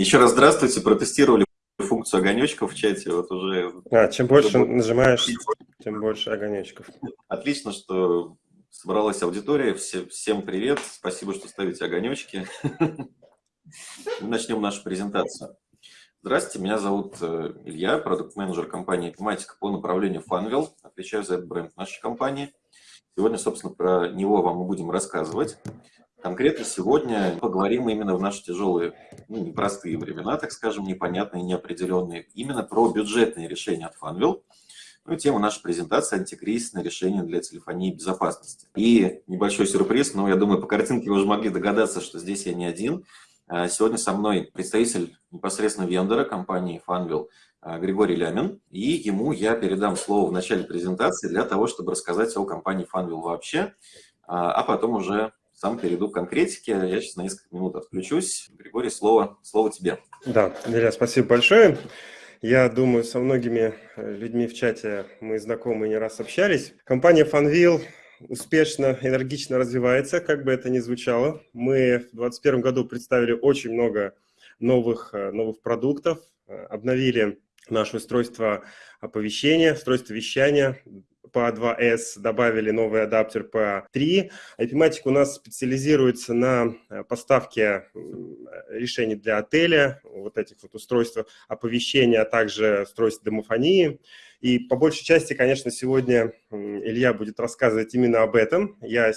Еще раз здравствуйте, протестировали функцию огонечков в чате, вот уже... А, чем больше нажимаешь, тем больше огонечков. Отлично, что собралась аудитория. Все, всем привет, спасибо, что ставите огонечки. Начнем нашу презентацию. Здравствуйте, меня зовут э, Илья, продукт-менеджер компании «Тематика» по направлению Funwheel. Отвечаю за этот бренд нашей компании. Сегодня, собственно, про него вам мы будем рассказывать. Конкретно сегодня поговорим именно в наши тяжелые, ну, непростые времена, так скажем, непонятные, неопределенные, именно про бюджетные решения от Funwheel. Ну и тема нашей презентации – антикризисное решение для телефонии безопасности. И небольшой сюрприз, но я думаю, по картинке вы уже могли догадаться, что здесь я не один. А, сегодня со мной представитель непосредственно вендора компании а, Григорий Лямин, и ему я передам слово в начале презентации для того, чтобы рассказать о компании Funwheel вообще, а, а потом уже сам перейду к конкретике. Я сейчас на несколько минут отключусь. Григорий, слово, слово тебе. Да, Илья, спасибо большое. Я думаю, со многими э, людьми в чате мы знакомы и не раз общались. Компания Funwheel успешно, энергично развивается, как бы это ни звучало. Мы в 2021 году представили очень много новых, э, новых продуктов, э, обновили наше устройство оповещения, устройство вещания, по 2S, добавили новый адаптер по 3. IP-матик у нас специализируется на э, поставке решений для отеля, вот этих вот устройств оповещения, а также устройств домофонии. И по большей части, конечно, сегодня Илья будет рассказывать именно об этом. Я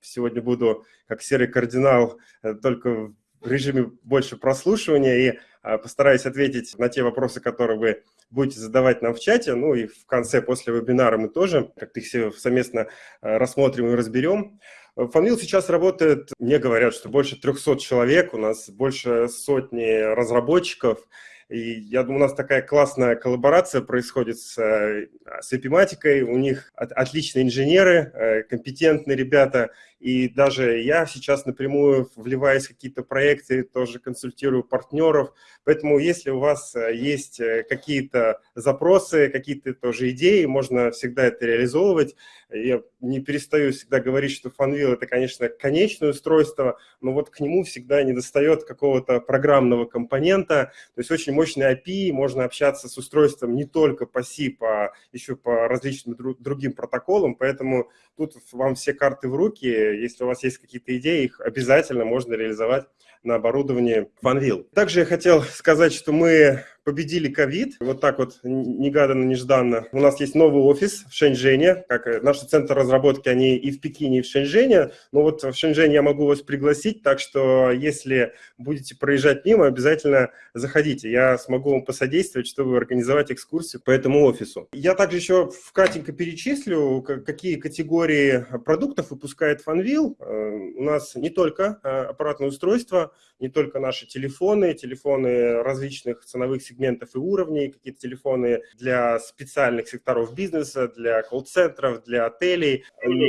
сегодня буду, как серый кардинал, э, только в режиме больше прослушивания и постараюсь ответить на те вопросы, которые вы будете задавать нам в чате, ну и в конце, после вебинара мы тоже как-то их все совместно э, рассмотрим и разберем. Фанвил сейчас работает, мне говорят, что больше 300 человек, у нас больше сотни разработчиков, и я думаю, у нас такая классная коллаборация происходит с, с эпиматикой, у них от, отличные инженеры, э, компетентные ребята, и даже я сейчас напрямую вливаюсь в какие-то проекты, тоже консультирую партнеров. Поэтому если у вас э, есть э, какие-то запросы, какие-то тоже идеи, можно всегда это реализовывать. Я не перестаю всегда говорить, что Funwheel – это, конечно, конечное устройство, но вот к нему всегда не достает какого-то программного компонента. То есть очень мощный API, можно общаться с устройством не только по SIP, а еще по различным другим протоколам. Поэтому тут вам все карты в руки, если у вас есть какие-то идеи, их обязательно можно реализовать на оборудовании FunWheel. Также я хотел сказать, что мы победили ковид. Вот так вот негаданно, нежданно. У нас есть новый офис в Шэньчжэне. Как наши центры разработки, они и в Пекине, и в Шэньчжэне. Но вот в Шэньчжэне я могу вас пригласить, так что если будете проезжать мимо, обязательно заходите. Я смогу вам посодействовать, чтобы организовать экскурсию по этому офису. Я также еще вкратенько перечислю, какие категории продуктов выпускает Funwheel. Э, у нас не только э, аппаратное устройство, не только наши телефоны, телефоны различных ценовых сегментов и уровней, какие-то телефоны для специальных секторов бизнеса, для колл-центров, для отелей.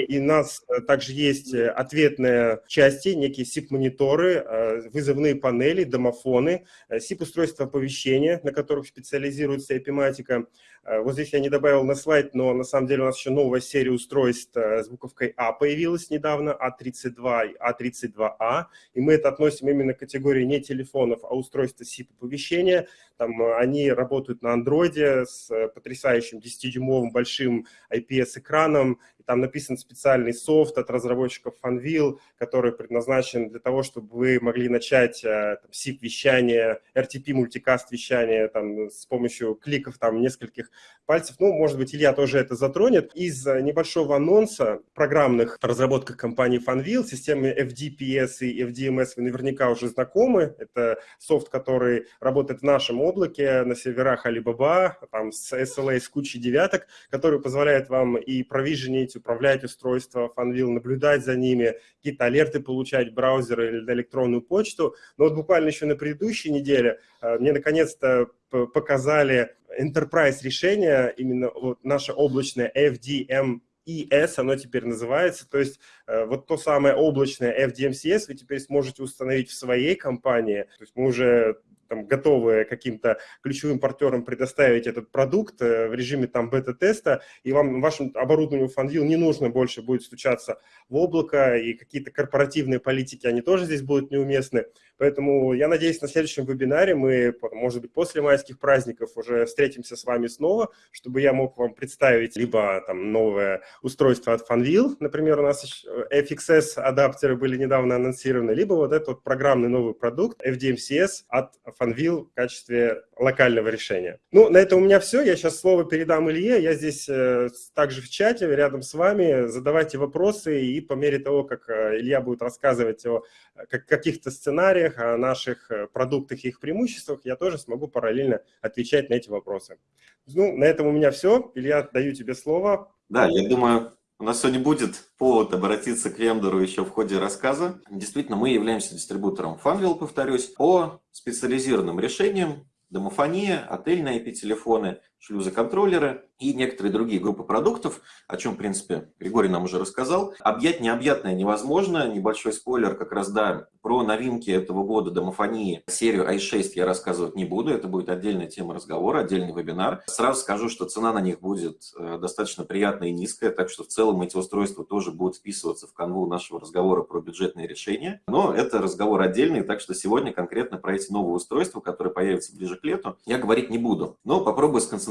И у нас э, также есть э, ответные части, некие SIP-мониторы, э, вызовные панели, домофоны, SIP-устройства оповещения, на которых специализируется эпиматика. Вот здесь я не добавил на слайд, но на самом деле у нас еще новая серия устройств с буковкой А появилась недавно, А32 и А32А, и мы это относим именно к категории не телефонов, а устройства SIP-оповещения. Там э, они работают на андроиде с э, потрясающим 10-дюймовым большим IPS-экраном. И там написан специальный софт от разработчиков Funwheel, который предназначен для того, чтобы вы могли начать э, SIP-вещание, RTP-мультикаст вещание там, с помощью кликов там, нескольких пальцев. Ну, может быть, Илья тоже это затронет. Из небольшого анонса программных разработках компании Funwheel, системы FDPS и FDMS вы наверняка уже знакомы. Это софт, который работает в нашем облаке на серверах Alibaba, там с SLA, с кучей девяток, который позволяет вам и провиженить, управлять устройство Funwheel, наблюдать за ними, какие-то алерты получать в браузер или на электронную почту. Но вот буквально еще на предыдущей неделе э, мне наконец-то показали enterprise решение, именно вот наше облачное FDM ES, оно теперь называется, то есть э, вот то самое облачное FDMCS вы теперь сможете установить в своей компании, то есть мы уже там, готовы каким-то ключевым партнерам предоставить этот продукт э, в режиме там бета-теста, и вам, вашему оборудованию FunView не нужно больше будет стучаться в облако, и какие-то корпоративные политики, они тоже здесь будут неуместны. Поэтому я надеюсь, на следующем вебинаре мы, может быть, после майских праздников уже встретимся с вами снова, чтобы я мог вам представить либо там новое устройство от FunVille, например, у нас FXS адаптеры были недавно анонсированы, либо вот этот вот программный новый продукт FDMCS от FunVille в качестве локального решения. Ну, на этом у меня все. Я сейчас слово передам Илье. Я здесь э, также в чате рядом с вами. Задавайте вопросы, и по мере того, как э, Илья будет рассказывать о каких-то сценариях, о наших э, продуктах и их преимуществах, я тоже смогу параллельно отвечать на эти вопросы. Ну, на этом у меня все. Илья, даю тебе слово. Да, я думаю, у нас сегодня будет повод обратиться к вендору еще в ходе рассказа. Действительно, мы являемся дистрибутором Funwheel, повторюсь, по специализированным решениям, домофония, отельные IP-телефоны, шлюзоконтроллеры и некоторые другие группы продуктов, о чем, в принципе, Григорий нам уже рассказал. Объять необъятное невозможно. Небольшой спойлер как раз, да, про новинки этого года домофонии, серию i6 я рассказывать не буду, это будет отдельная тема разговора, отдельный вебинар. Сразу скажу, что цена на них будет э, достаточно приятная и низкая, так что в целом эти устройства тоже будут вписываться в канву нашего разговора про бюджетные решения. Но это разговор отдельный, так что сегодня конкретно про эти новые устройства, которые появятся ближе к лету, я говорить не буду. Но попробую сконцентрироваться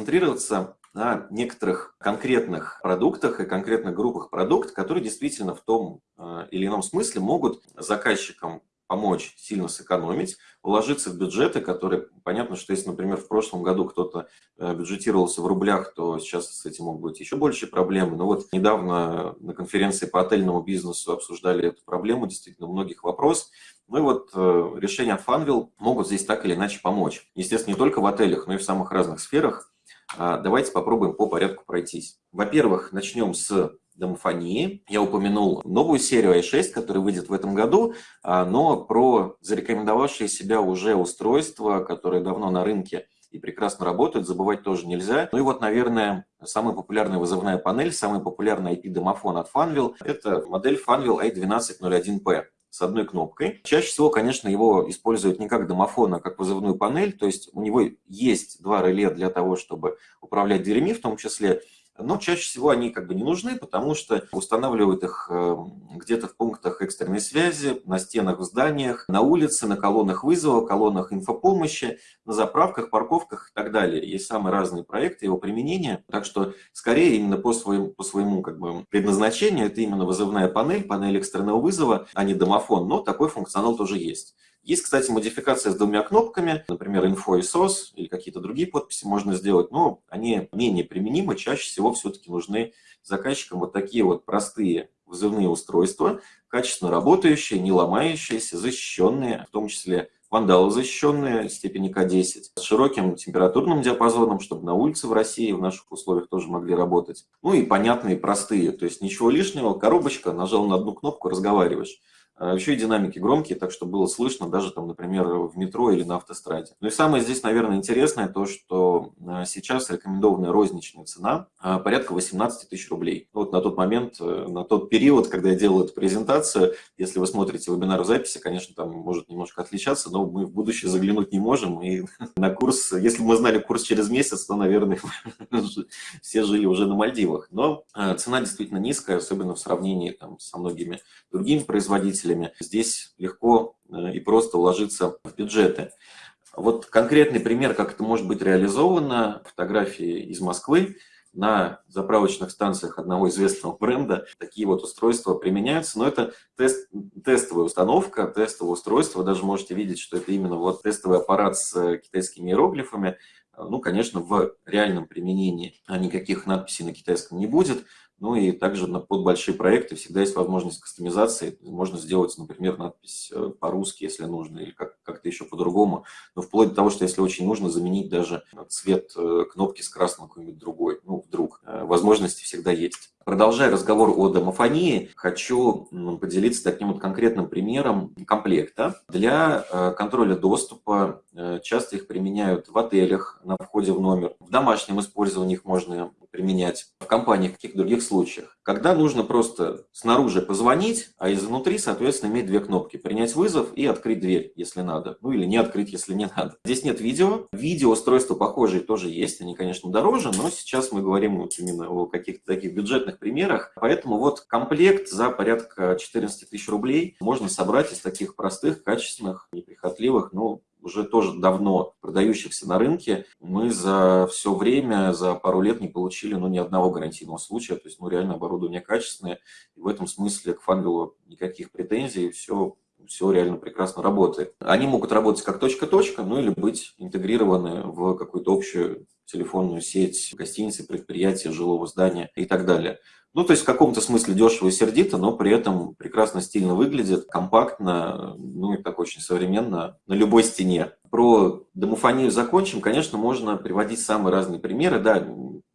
на некоторых конкретных продуктах и конкретных группах продуктов, которые действительно в том э, или ином смысле могут заказчикам помочь сильно сэкономить, уложиться в бюджеты, которые, понятно, что если, например, в прошлом году кто-то э, бюджетировался в рублях, то сейчас с этим могут быть еще больше проблемы. Но вот недавно на конференции по отельному бизнесу обсуждали эту проблему, действительно, многих вопрос. Ну и вот э, решения от Funwheel могут здесь так или иначе помочь. Естественно, не только в отелях, но и в самых разных сферах. А, давайте попробуем по порядку пройтись. Во-первых, начнем с домофонии. Я упомянул новую серию i6, которая выйдет в этом году, а, но про зарекомендовавшие себя уже устройства, которые давно на рынке и прекрасно работают, забывать тоже нельзя. Ну и вот, наверное, самая популярная вызывная панель, самый популярный IP-домофон от Funwheel – это модель Funwheel i1201P с одной кнопкой. Чаще всего, конечно, его используют не как домофон, а как вызывную панель, то есть у него есть два реле для того, чтобы управлять дверями в том числе, но чаще всего они как бы не нужны, потому что устанавливают их э, где-то в пунктах экстренной связи, на стенах в зданиях, на улице, на колоннах вызова, колоннах инфопомощи, на заправках, парковках и так далее. Есть самые разные проекты его применения, так что скорее именно по своему, по своему как бы предназначению это именно вызывная панель, панель экстренного вызова, а не домофон, но такой функционал тоже есть. Есть, кстати, модификация с двумя кнопками, например, info и SOS, или какие-то другие подписи можно сделать, но они менее применимы, чаще всего все-таки нужны заказчикам вот такие вот простые вызывные устройства, качественно работающие, не ломающиеся, защищенные, в том числе вандалы защищенные степени К10, с широким температурным диапазоном, чтобы на улице в России в наших условиях тоже могли работать. Ну и понятные, простые, то есть ничего лишнего, коробочка, нажал на одну кнопку, разговариваешь. А еще и динамики громкие, так что было слышно даже, там, например, в метро или на автостраде. Ну и самое здесь, наверное, интересное то, что а, сейчас рекомендованная розничная цена а, порядка 18 тысяч рублей. Вот на тот момент, э, на тот период, когда я делал эту презентацию, если вы смотрите вебинар в записи, конечно, там может немножко отличаться, но мы в будущее заглянуть не можем. И на курс, если бы мы знали курс через месяц, то, наверное, все жили уже на Мальдивах. Но цена действительно низкая, особенно в сравнении там, со многими другими производителями пользователями. Здесь легко э, и просто уложиться в бюджеты. Вот конкретный пример, как это может быть реализовано, фотографии из Москвы. На заправочных станциях одного известного бренда такие вот устройства применяются, но это тест, тестовая установка, тестовое устройство. Вы даже можете видеть, что это именно вот тестовый аппарат с китайскими иероглифами. Ну, конечно, в реальном применении никаких надписей на китайском не будет, ну и также под большие проекты всегда есть возможность кастомизации. Можно сделать, например, надпись э, по-русски, если нужно, или как- как-то еще по-другому. Но вплоть до того, что если очень нужно, заменить даже цвет э, кнопки с красным какой-нибудь другой. Ну, вдруг. Э, возможности всегда есть. Продолжая разговор о домофонии, хочу поделиться таким вот конкретным примером комплекта. Для э, контроля доступа э, часто их применяют в отелях на входе в номер. В домашнем использовании их можно применять в компаниях, в каких других случаях. Когда нужно просто снаружи позвонить, а изнутри, соответственно, иметь две кнопки. Принять вызов и открыть дверь, если надо. Ну или не открыть, если не надо. Здесь нет видео. Видеоустройства похожие тоже есть. Они, конечно, дороже, но сейчас мы говорим вот именно о каких-то таких бюджетных примерах. Поэтому вот комплект за порядка 14 тысяч рублей можно собрать из таких простых, качественных, неприхотливых, ну, уже тоже давно продающихся на рынке, мы за все время, за пару лет не получили ну, ни одного гарантийного случая. То есть, ну, реально оборудование качественное. И в этом смысле к Фанвилу никаких претензий, все все реально прекрасно работает. Они могут работать как точка-точка, ну или быть интегрированы в какую-то общую телефонную сеть гостиницы, предприятия, жилого здания и так далее. Ну, то есть в каком-то смысле дешево и сердито, но при этом прекрасно стильно выглядит, компактно, ну и так очень современно, на любой стене. Про домофонию закончим. Конечно, можно приводить самые разные примеры. Да,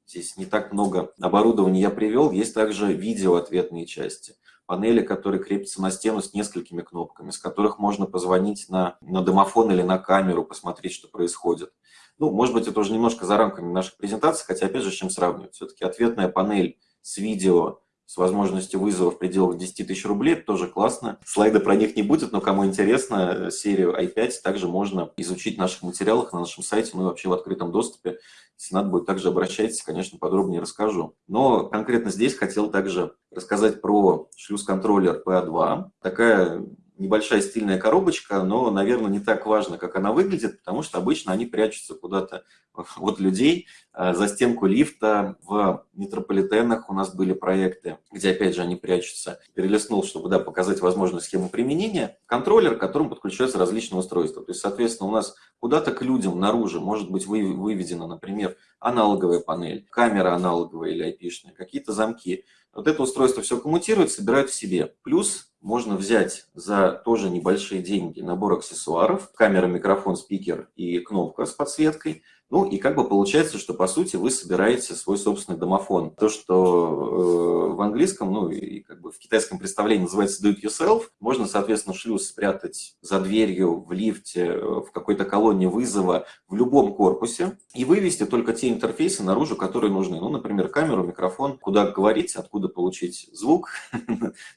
здесь не так много оборудования я привел. Есть также видеоответные части. Панели, которые крепятся на стену с несколькими кнопками, с которых можно позвонить на, на домофон или на камеру, посмотреть, что происходит. Ну, может быть, это уже немножко за рамками наших презентаций, хотя, опять же, с чем сравнивать. Все-таки ответная панель с видео, с возможностью вызова в пределах 10 тысяч рублей, это тоже классно. Слайда про них не будет, но кому интересно, серию i5 также можно изучить в наших материалах на нашем сайте, ну и вообще в открытом доступе. Если надо будет, также обращайтесь, конечно, подробнее расскажу. Но конкретно здесь хотел также рассказать про шлюз-контроллер PA2. Такая небольшая стильная коробочка, но, наверное, не так важно, как она выглядит, потому что обычно они прячутся куда-то от людей э, за стенку лифта. В метрополитенах у нас были проекты, где, опять же, они прячутся. Перелистнул, чтобы да, показать возможную схему применения. Контроллер, к которому подключаются различные устройства. То есть, соответственно, у нас куда-то к людям наружу может быть выведена, например, аналоговая панель, камера аналоговая или IP-шная, какие-то замки. Вот это устройство все коммутирует, собирает в себе. Плюс можно взять за тоже небольшие деньги набор аксессуаров, камера, микрофон, спикер и кнопка с подсветкой. Ну и как бы получается, что по сути вы собираете свой собственный домофон. То, что э, в английском, ну и как бы в китайском представлении называется do it yourself, можно, соответственно, шлюз спрятать за дверью, в лифте, э, в какой-то колонне вызова, в любом корпусе и вывести только те интерфейсы наружу, которые нужны. Ну, например, камеру, микрофон, куда говорить, откуда получить звук,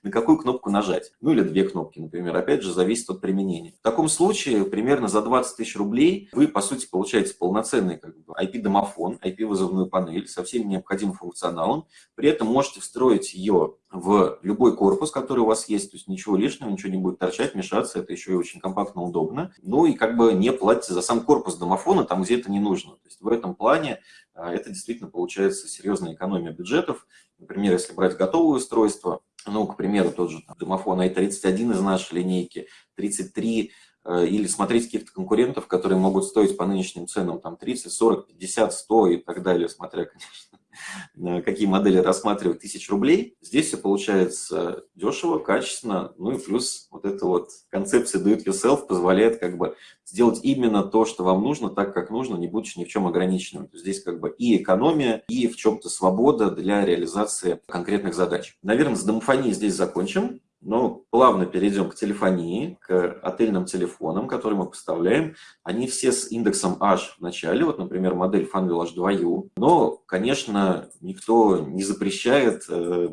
на какую кнопку нажать. Ну или две кнопки, например. Опять же, зависит от применения. В таком случае примерно за 20 тысяч рублей вы, по сути, получаете полноценный полноценный как бы, IP-домофон, IP-вызовную панель со всем необходимым функционалом. При этом можете встроить ее в любой корпус, который у вас есть, то есть ничего лишнего, ничего не будет торчать, мешаться, это еще и очень компактно, удобно. Ну и как бы не платите за сам корпус домофона там, где это не нужно. То есть в этом плане а, это действительно получается серьезная экономия бюджетов. Например, если брать готовое устройство, ну, к примеру, тот же там, домофон i31 из нашей линейки, 33 Э, или смотреть каких-то конкурентов, которые могут стоить по нынешним ценам там 30, 40, 50, 100 и так далее, смотря, конечно, какие модели рассматривать, тысяч рублей. Здесь все получается дешево, качественно, ну и плюс вот эта вот концепция do it yourself позволяет как бы сделать именно то, что вам нужно, так как нужно, не будучи ни в чем ограниченным. Здесь как бы и экономия, и в чем-то свобода для реализации конкретных задач. Наверное, с домофонией здесь закончим. Но плавно перейдем к телефонии, к отельным телефонам, которые мы поставляем. Они все с индексом H в начале, вот, например, модель Funwheel H2U. Но, конечно, никто не запрещает э,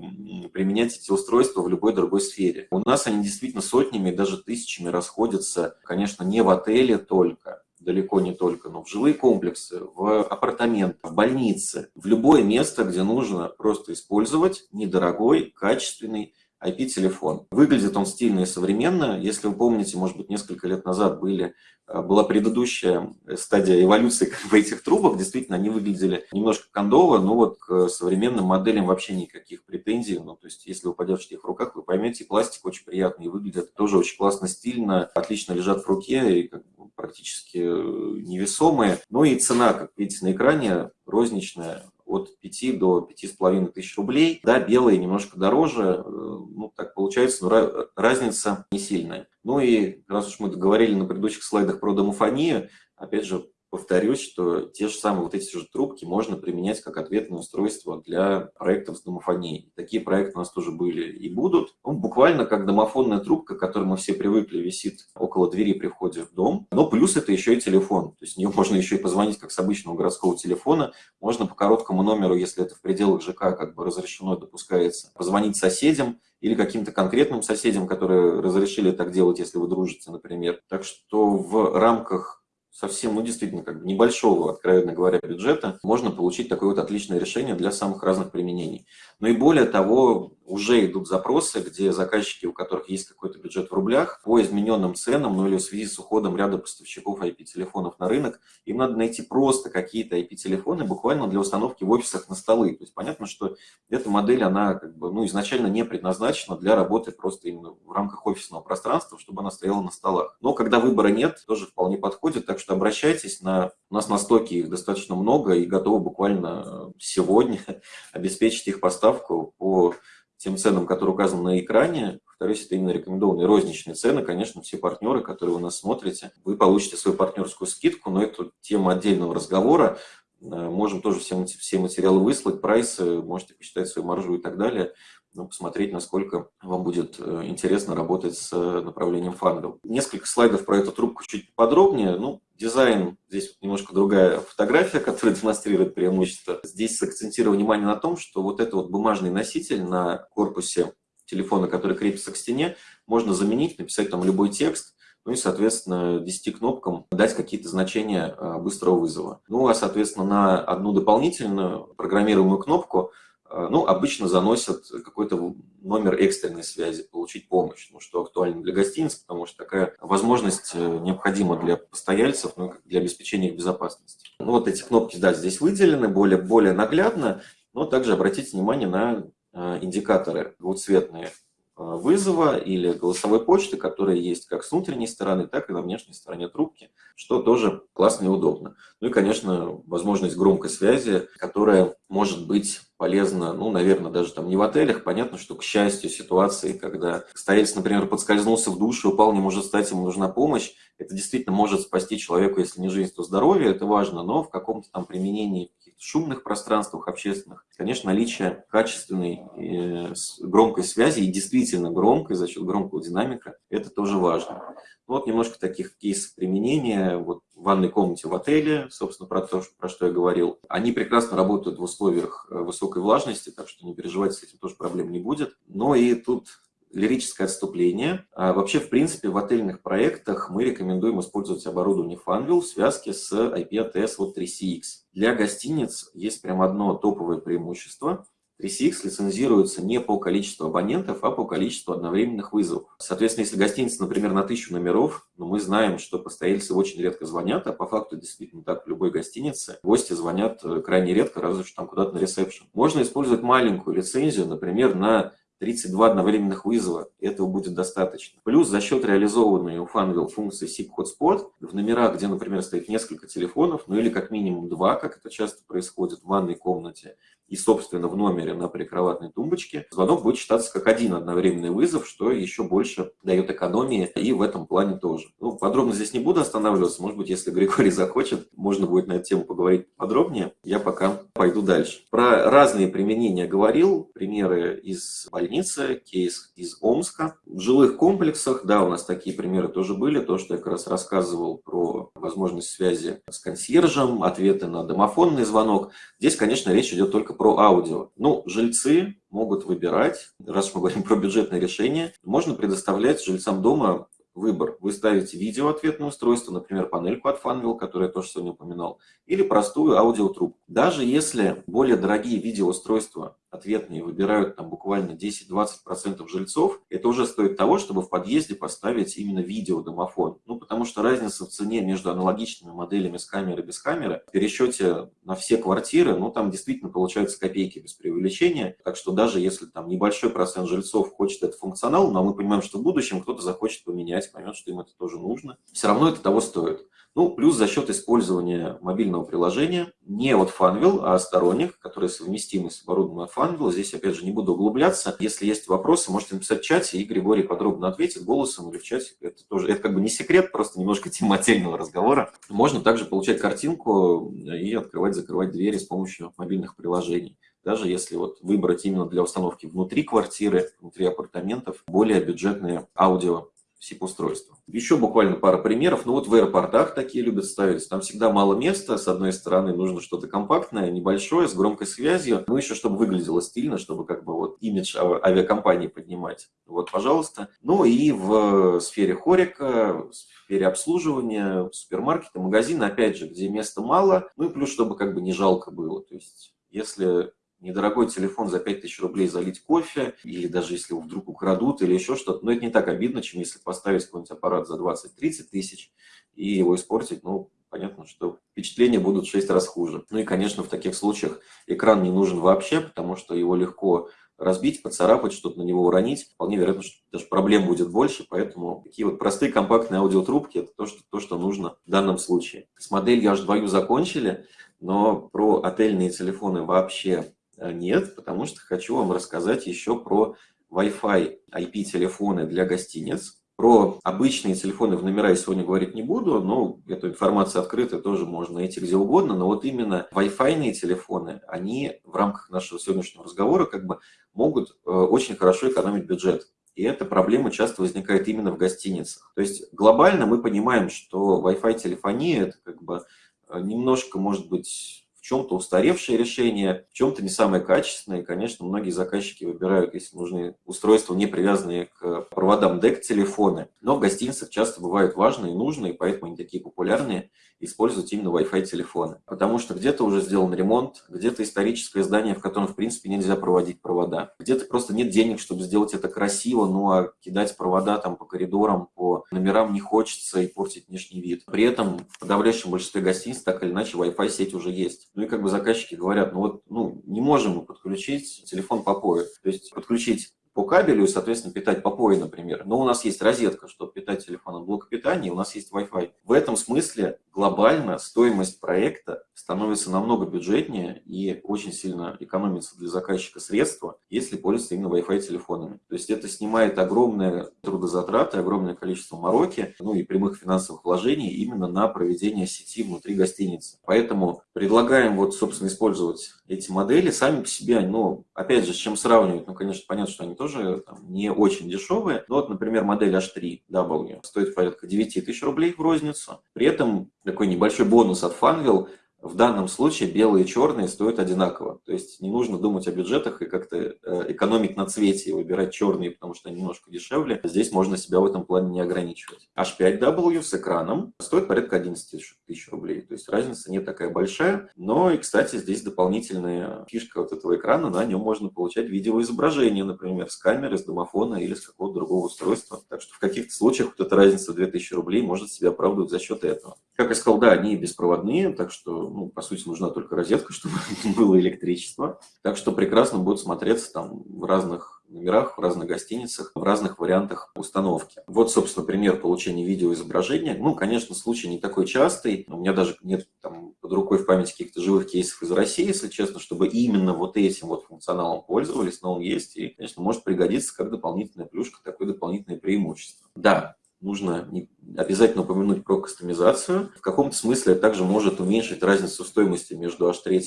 применять эти устройства в любой другой сфере. У нас они действительно сотнями, даже тысячами расходятся, конечно, не в отеле только, далеко не только, но в жилые комплексы, в апартаменты, в больницы, в любое место, где нужно просто использовать недорогой, качественный IP-телефон. Выглядит он стильно и современно. Если вы помните, может быть, несколько лет назад были, э, была предыдущая стадия эволюции как бы, этих трубок. Действительно, они выглядели немножко кондово, но вот к современным моделям вообще никаких претензий. Ну, то есть, если вы подержите их в руках, вы поймете, пластик очень приятный, выглядит тоже очень классно, стильно, отлично лежат в руке и как бы, практически э, невесомые. Ну и цена, как видите на экране, розничная, от 5 до 5,5 тысяч рублей. Да, белые немножко дороже, э, ну так получается, но разница не сильная. Ну и раз уж мы говорили на предыдущих слайдах про домофонию, опять же, повторюсь, что те же самые вот эти же трубки можно применять как ответное устройство для проектов с домофонией. Такие проекты у нас тоже были и будут. Ну, буквально как домофонная трубка, к которой мы все привыкли, висит около двери при входе в дом. Но плюс это еще и телефон. То есть в нее можно еще и позвонить как с обычного городского телефона. Можно по короткому номеру, если это в пределах ЖК как бы разрешено, допускается, позвонить соседям или каким-то конкретным соседям, которые разрешили так делать, если вы дружите, например. Так что в рамках совсем, ну, действительно, как бы небольшого, откровенно говоря, бюджета, можно получить такое вот отличное решение для самых разных применений. Но и более того, уже идут запросы, где заказчики, у которых есть какой-то бюджет в рублях, по измененным ценам, ну или в связи с уходом ряда поставщиков IP-телефонов на рынок, им надо найти просто какие-то IP-телефоны буквально для установки в офисах на столы. То есть понятно, что эта модель, она как бы, ну, изначально не предназначена для работы просто именно в рамках офисного пространства, чтобы она стояла на столах. Но когда выбора нет, тоже вполне подходит, так что обращайтесь, на, у нас на стоке их достаточно много и готовы буквально сегодня обеспечить их поставку по тем ценам, которые указаны на экране. Повторюсь, это именно рекомендованные розничные цены. Конечно, все партнеры, которые вы нас смотрите, вы получите свою партнерскую скидку, но это тема отдельного разговора. Э, можем тоже все, все материалы выслать, прайсы, можете посчитать свою маржу и так далее ну, посмотреть, насколько вам будет э, интересно работать с направлением фангл. Несколько слайдов про эту трубку чуть подробнее. Ну, дизайн, здесь немножко другая фотография, которая демонстрирует преимущество. Здесь сакцентирую внимание на том, что вот этот вот бумажный носитель на корпусе телефона, который крепится к стене, можно заменить, написать там любой текст, ну и, соответственно, 10 кнопкам дать какие-то значения э, быстрого вызова. Ну, а, соответственно, на одну дополнительную программируемую кнопку ну, обычно заносят какой-то номер экстренной связи, получить помощь, ну, что актуально для гостиниц, потому что такая возможность э, необходима для постояльцев, ну, для обеспечения их безопасности. Ну, вот эти кнопки, да, здесь выделены более, более наглядно, но также обратите внимание на э, индикаторы двухцветные Э, вызова или голосовой почты, которые есть как с внутренней стороны, так и на внешней стороне трубки, что тоже классно и удобно. Ну и, конечно, возможность громкой связи, которая может быть полезна, ну, наверное, даже там не в отелях. Понятно, что, к счастью, ситуации, когда стоялец, например, подскользнулся в душе, упал, не может встать, ему нужна помощь, это действительно может спасти человеку, если не жизнь, то здоровье, это важно, но в каком-то там применении шумных пространствах общественных, конечно, наличие качественной э, громкой связи и действительно громкой за счет громкого динамика, это тоже важно. Вот немножко таких кейсов применения. Вот в ванной комнате в отеле, собственно, про то, про что я говорил. Они прекрасно работают в условиях э, высокой влажности, так что не переживайте, с этим тоже проблем не будет. Но и тут лирическое отступление. А вообще, в принципе, в отельных проектах мы рекомендуем использовать оборудование Funwheel в связке с IP-ATS вот 3CX. Для гостиниц есть прям одно топовое преимущество. 3CX лицензируется не по количеству абонентов, а по количеству одновременных вызовов. Соответственно, если гостиница, например, на тысячу номеров, но мы знаем, что постояльцы очень редко звонят, а по факту действительно так в любой гостинице гости звонят э, крайне редко, разве что там куда-то на ресепшн. Можно использовать маленькую лицензию, например, на 32 одновременных вызова, этого будет достаточно. Плюс за счет реализованной у Funwheel функции SIP Hotspot в номерах, где, например, стоит несколько телефонов, ну или как минимум два, как это часто происходит в ванной комнате, и, собственно, в номере на прикроватной тумбочке, звонок будет считаться как один одновременный вызов, что еще больше дает экономии и в этом плане тоже. Ну, подробно здесь не буду останавливаться. Может быть, если Григорий захочет, можно будет на эту тему поговорить подробнее. Я пока пойду дальше. Про разные применения говорил. Примеры из больницы, кейс из Омска. В жилых комплексах, да, у нас такие примеры тоже были. То, что я как раз рассказывал про возможность связи с консьержем, ответы на домофонный звонок. Здесь, конечно, речь идет только про аудио. Ну, жильцы могут выбирать, раз мы говорим про бюджетное решение, можно предоставлять жильцам дома выбор. Вы ставите видеоответное устройство, например, панельку от Funwheel, которую я тоже сегодня упоминал, или простую аудиотрубку. Даже если более дорогие видеоустройства ответные выбирают там буквально 10-20% жильцов, это уже стоит того, чтобы в подъезде поставить именно видеодомофон. Ну, потому что разница в цене между аналогичными моделями с камерой и без камеры в пересчете на все квартиры, ну, там действительно получаются копейки без преувеличения. Так что даже если там небольшой процент жильцов хочет этот функционал, но мы понимаем, что в будущем кто-то захочет поменять, поймет, что им это тоже нужно, все равно это того стоит. Ну, плюс за счет использования мобильного приложения не от Funwheel, а сторонних, которые совместимы с оборудованием от Funwheel. Здесь, опять же, не буду углубляться. Если есть вопросы, можете написать в чате, и Григорий подробно ответит голосом или в чате. Это тоже, это как бы не секрет, просто немножко тема отдельного разговора. Можно также получать картинку и открывать, закрывать двери с помощью мобильных приложений даже если вот выбрать именно для установки внутри квартиры, внутри апартаментов, более бюджетные аудио SIP-устройства. Еще буквально пара примеров. Ну вот в аэропортах такие любят ставить. Там всегда мало места. С одной стороны, нужно что-то компактное, небольшое, с громкой связью. Ну еще, чтобы выглядело стильно, чтобы как бы вот имидж авиакомпании поднимать. Вот, пожалуйста. Ну и в сфере хорика, в сфере обслуживания, супермаркета, магазина, опять же, где места мало. Ну и плюс, чтобы как бы не жалко было. То есть, если недорогой телефон за 5000 рублей залить кофе, или даже если его вдруг украдут, или еще что-то. Но это не так обидно, чем если поставить какой-нибудь аппарат за 20-30 тысяч и его испортить. Ну, понятно, что впечатления будут в 6 раз хуже. Ну и, конечно, в таких случаях экран не нужен вообще, потому что его легко разбить, поцарапать, что-то на него уронить. Вполне вероятно, что даже проблем будет больше, поэтому такие вот простые компактные аудиотрубки – это то что, то, что нужно в данном случае. С моделью H2U закончили, но про отельные телефоны вообще нет, потому что хочу вам рассказать еще про Wi-Fi IP-телефоны для гостиниц. Про обычные телефоны в номера я сегодня говорить не буду, но эта информация открыта, тоже можно найти где угодно. Но вот именно Wi-Fi телефоны, они в рамках нашего сегодняшнего разговора как бы могут э, очень хорошо экономить бюджет. И эта проблема часто возникает именно в гостиницах. То есть глобально мы понимаем, что Wi-Fi телефония это как бы э, немножко, может быть, чем-то устаревшее решение, в чем-то не самое качественное. И, конечно, многие заказчики выбирают, если нужны устройства, не привязанные к проводам DEC-телефоны. Но в гостиницах часто бывают важные и нужные, поэтому они такие популярные, использовать именно Wi-Fi телефоны. Потому что где-то уже сделан ремонт, где-то историческое здание, в котором, в принципе, нельзя проводить провода. Где-то просто нет денег, чтобы сделать это красиво, ну а кидать провода там по коридорам, по номерам не хочется и портить внешний вид. При этом в подавляющем большинстве гостиниц так или иначе Wi-Fi сеть уже есть. Ну и как бы заказчики говорят, ну вот ну, не можем мы подключить телефон по POE. То есть подключить по кабелю соответственно, питать по POE, например. Но у нас есть розетка, чтобы питать телефон от блока питания, у нас есть Wi-Fi. В этом смысле глобально стоимость проекта становится намного бюджетнее и очень сильно экономится для заказчика средства, если пользоваться именно Wi-Fi телефонами. То есть это снимает огромные трудозатраты, огромное количество мороки, ну и прямых финансовых вложений именно на проведение сети внутри гостиницы. Поэтому предлагаем вот, собственно, использовать эти модели сами по себе, ну, опять же, с чем сравнивать, ну, конечно, понятно, что они тоже там, не очень дешевые. Но вот, например, модель H3W стоит порядка 9 тысяч рублей в розницу. При этом такой небольшой бонус от Funwheel – в данном случае белые и черные стоят одинаково. То есть не нужно думать о бюджетах и как-то э, экономить на цвете и выбирать черные, потому что они немножко дешевле. Здесь можно себя в этом плане не ограничивать. H5W с экраном стоит порядка 11 тысяч рублей. То есть разница не такая большая. Но и, кстати, здесь дополнительная фишка вот этого экрана. На нем можно получать видеоизображение, например, с камеры, с домофона или с какого-то другого устройства. Так что в каких-то случаях вот эта разница в 2000 рублей может себя оправдывать за счет этого. Как я сказал, да, они беспроводные, так что ну, по сути, нужна только розетка, чтобы было электричество. Так что прекрасно будет смотреться там в разных номерах, в разных гостиницах, в разных вариантах установки. Вот, собственно, пример получения видеоизображения. Ну, конечно, случай не такой частый. У меня даже нет там под рукой в памяти каких-то живых кейсов из России, если честно, чтобы именно вот этим вот функционалом пользовались, но он есть и, конечно, может пригодиться как дополнительная плюшка, такое дополнительное преимущество. Да, нужно обязательно упомянуть про кастомизацию. В каком-то смысле это также может уменьшить разницу стоимости между H3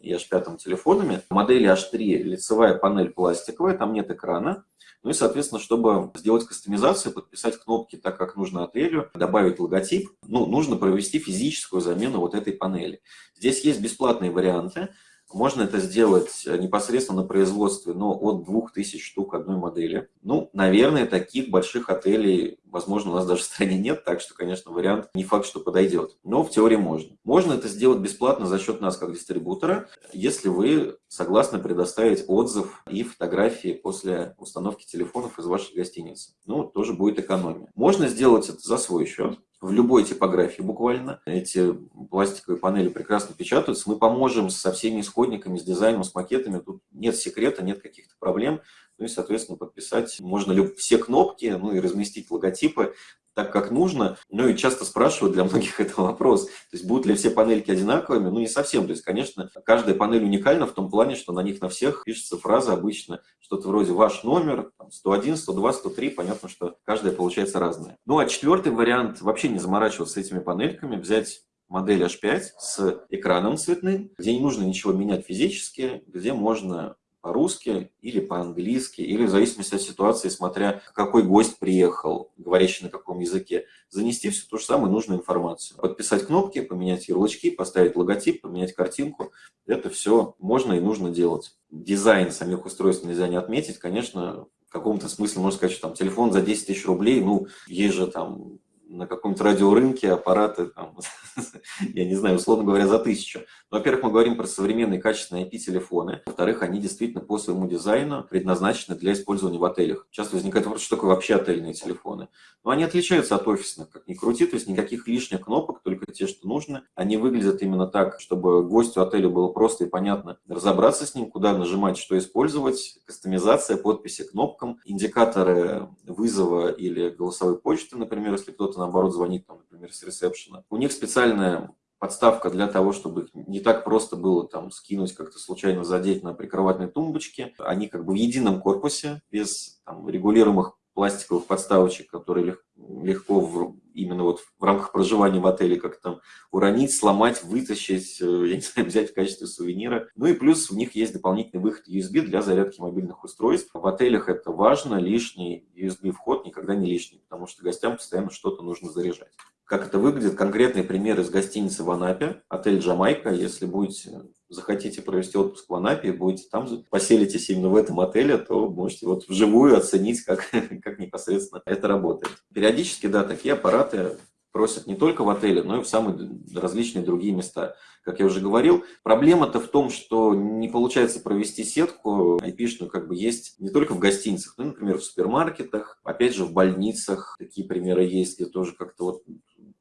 и H5 телефонами. Модели H3 лицевая панель пластиковая, там нет экрана. Ну и, соответственно, чтобы сделать кастомизацию, подписать кнопки так, как нужно отелю, добавить логотип, ну, нужно провести физическую замену вот этой панели. Здесь есть бесплатные варианты. Можно это сделать э, непосредственно на производстве, но от 2000 штук одной модели. Ну, наверное, таких больших отелей, возможно, у нас даже в стране нет, так что, конечно, вариант не факт, что подойдет. Но в теории можно. Можно это сделать бесплатно за счет нас как дистрибутора, если вы согласны предоставить отзыв и фотографии после установки телефонов из вашей гостиницы. Ну, тоже будет экономия. Можно сделать это за свой счет в любой типографии буквально. Эти пластиковые панели прекрасно печатаются. Мы поможем со всеми исходниками, с дизайном, с макетами. Тут нет секрета, нет каких-то проблем. Ну и, соответственно, подписать можно все кнопки, ну и разместить логотипы. Так, как нужно. Ну и часто спрашивают, для многих это вопрос. То есть будут ли все панельки одинаковыми? Ну не совсем. То есть, конечно, каждая панель уникальна в том плане, что на них на всех пишется фраза обычно, что-то вроде ваш номер, 101, 102, 103. Понятно, что каждая получается разная. Ну а четвертый вариант, вообще не заморачиваться с этими панельками, взять модель H5 с экраном цветным, где не нужно ничего менять физически, где можно по-русски или по-английски, или в зависимости от ситуации, смотря какой гость приехал, говорящий на каком языке, занести всю ту же самую нужную информацию. Подписать кнопки, поменять ярлычки, поставить логотип, поменять картинку. Это все можно и нужно делать. Дизайн самих устройств нельзя не отметить. Конечно, в каком-то смысле можно сказать, что там телефон за 10 тысяч рублей, ну, есть же там на каком-то радиорынке аппараты, там, я не знаю, условно говоря, за тысячу. Во-первых, мы говорим про современные качественные IP-телефоны. Во-вторых, они действительно по своему дизайну предназначены для использования в отелях. Часто возникает вопрос, что такое вообще отельные телефоны. Но они отличаются от офисных, как ни крути, то есть никаких лишних кнопок, только те, что нужно. Они выглядят именно так, чтобы гостю отеля было просто и понятно разобраться с ним, куда нажимать, что использовать, кастомизация, подписи кнопкам, индикаторы вызова или голосовой почты, например, если кто-то наоборот звонит, там, например, с ресепшена. У них специальная подставка для того, чтобы их не так просто было там скинуть, как-то случайно задеть на прикроватной тумбочке. Они как бы в едином корпусе, без там, регулируемых пластиковых подставочек, которые легко в, именно вот в рамках проживания в отеле как там уронить, сломать, вытащить, э, я не знаю, взять в качестве сувенира. Ну и плюс в них есть дополнительный выход USB для зарядки мобильных устройств. В отелях это важно, лишний USB-вход никогда не лишний, потому что гостям постоянно что-то нужно заряжать. Как это выглядит? Конкретный пример из гостиницы в Анапе, отель «Джамайка». Если будете, захотите провести отпуск в Анапе, будете там, поселитесь именно в этом отеле, то можете вот вживую оценить, как, как непосредственно это работает. Периодически, да, такие аппараты просят не только в отеле, но и в самые различные другие места. Как я уже говорил, проблема-то в том, что не получается провести сетку IP-шную, как бы есть не только в гостиницах, но, например, в супермаркетах, опять же, в больницах. Такие примеры есть, где тоже как-то вот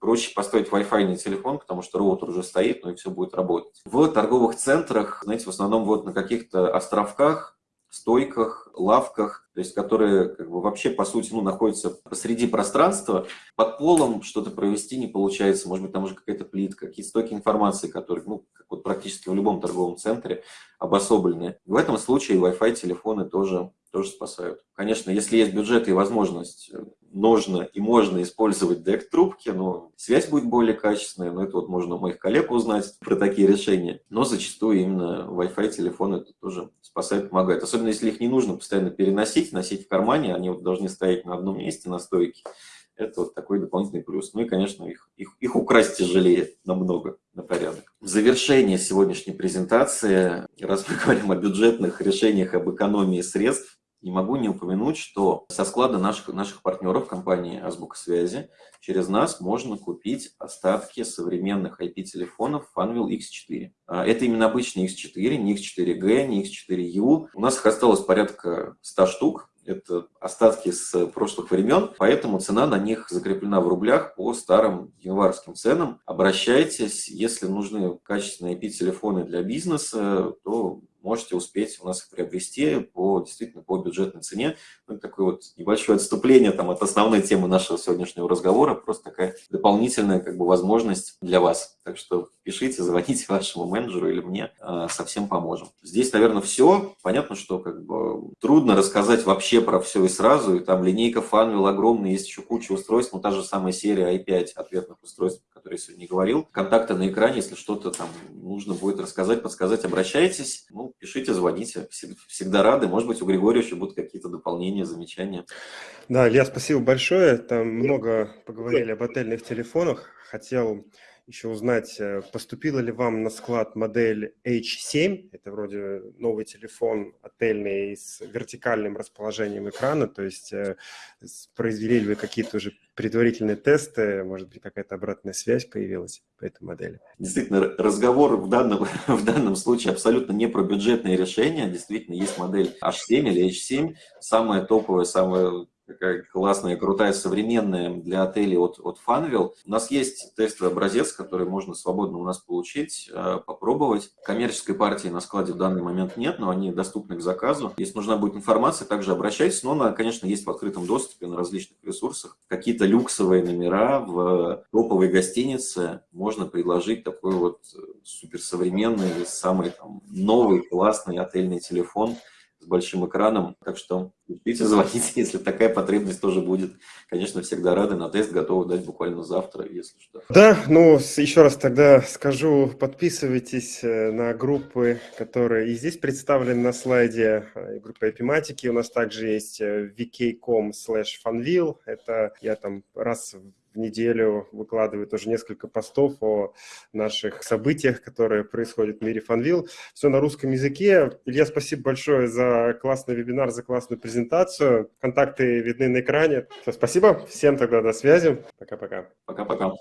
проще поставить Wi-Fi телефон, потому что роутер уже стоит, ну и все будет работать. В торговых центрах, знаете, в основном вот на каких-то островках, стойках, лавках, то есть которые как бы вообще по сути ну, находятся посреди пространства, под полом что-то провести не получается, может быть там уже какая-то плитка, какие-то стойки информации, которые ну, как вот практически в любом торговом центре обособлены. В этом случае Wi-Fi телефоны тоже, тоже спасают. Конечно, если есть бюджет и возможность нужно и можно использовать дек-трубки, но связь будет более качественная, но это вот можно у моих коллег узнать про такие решения. Но зачастую именно Wi-Fi телефоны это тоже спасает, помогает. Особенно если их не нужно постоянно переносить, носить в кармане, они вот должны стоять на одном месте на стойке. Это вот такой дополнительный плюс. Ну и, конечно, их, их, их украсть тяжелее намного, на порядок. В завершение сегодняшней презентации, раз мы говорим о бюджетных решениях, об экономии средств, не могу не упомянуть, что со склада наших, наших партнеров компании Азбука Связи через нас можно купить остатки современных IP-телефонов Funwheel X4. А, это именно обычный X4, не X4G, не X4U. У нас их осталось порядка 100 штук. Это остатки с прошлых времен, поэтому цена на них закреплена в рублях по старым январским ценам. Обращайтесь, если нужны качественные IP-телефоны для бизнеса, то можете успеть у нас их приобрести по действительно по бюджетной цене. Ну, такое вот небольшое отступление там, от основной темы нашего сегодняшнего разговора, просто такая дополнительная как бы, возможность для вас. Так что пишите, звоните вашему менеджеру или мне, а, совсем поможем. Здесь, наверное, все. Понятно, что как бы, трудно рассказать вообще про все и сразу. И там линейка Funwheel огромная, есть еще куча устройств, но та же самая серия i5 ответных устройств, о которой я сегодня говорил. Контакты на экране, если что-то там нужно будет рассказать, подсказать, обращайтесь. Ну, пишите, звоните. Всегда рады. Может быть, у Григория еще будут какие-то дополнения, замечания. Да, Илья, спасибо большое. Там много поговорили об отельных телефонах. Хотел еще узнать, э, поступила ли вам на склад модель H7, это вроде новый телефон отельный с вертикальным расположением экрана, то есть э, произвели ли вы какие-то уже предварительные тесты, может быть, какая-то обратная связь появилась по этой модели? Действительно, разговор в данном, в данном случае абсолютно не про бюджетные решения, действительно, есть модель H7 или H7, самая топовая, самая такая классная, крутая, современная для отелей от, от Funwheel. У нас есть тестовый образец, который можно свободно у нас получить, э, попробовать. Коммерческой партии на складе в данный момент нет, но они доступны к заказу. Если нужна будет информация, также обращайтесь. Но она, конечно, есть в открытом доступе на различных ресурсах. Какие-то люксовые номера в топовой гостинице можно предложить такой вот суперсовременный, самый там, новый, классный отельный телефон – с большим экраном. Так что пишите, звоните, если такая потребность тоже будет. Конечно, всегда рады. На тест готовы дать буквально завтра, если что. Да, ну, еще раз тогда скажу, подписывайтесь э, на группы, которые и здесь представлены на слайде. Э, группа эпиматики у нас также есть э, vk.com slash funville. Это я там раз в неделю выкладываю тоже несколько постов о наших событиях, которые происходят в мире Фанвил. Все на русском языке. Илья, спасибо большое за классный вебинар, за классную презентацию. Контакты видны на экране. Все, спасибо. Всем тогда до связи. Пока-пока. Пока-пока.